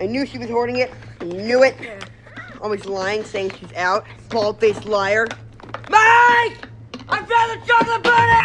I knew she was hoarding it. I knew it. Always lying, saying she's out. Bald-faced liar. Mike! I found the chocolate bunny!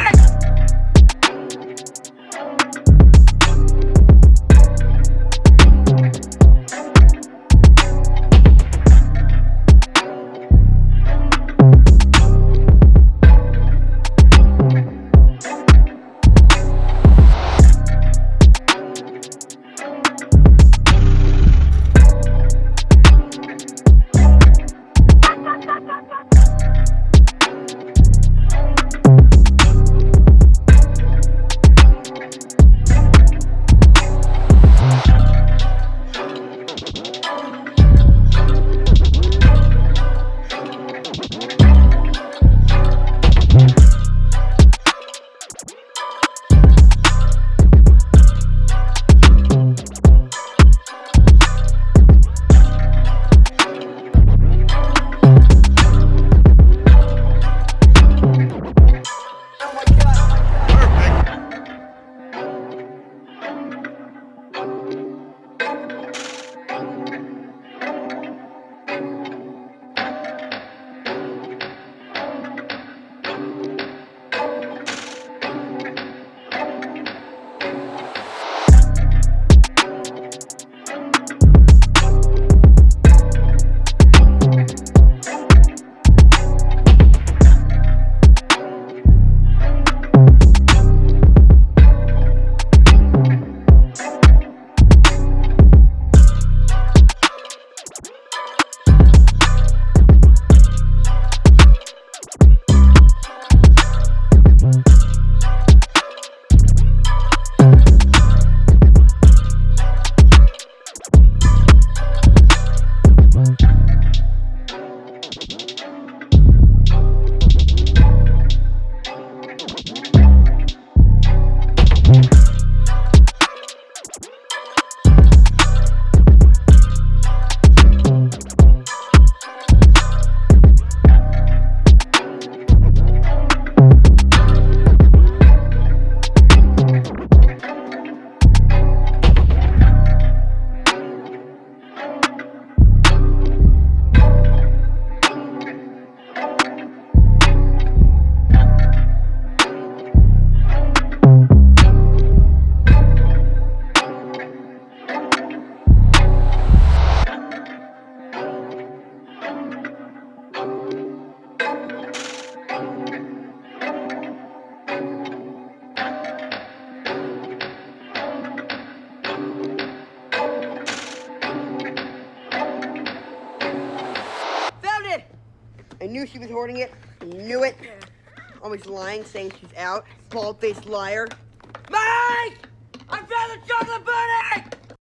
Knew she was hoarding it. Knew it. Always lying, saying she's out. Bald-faced liar. Mike! I found the chocolate bunny!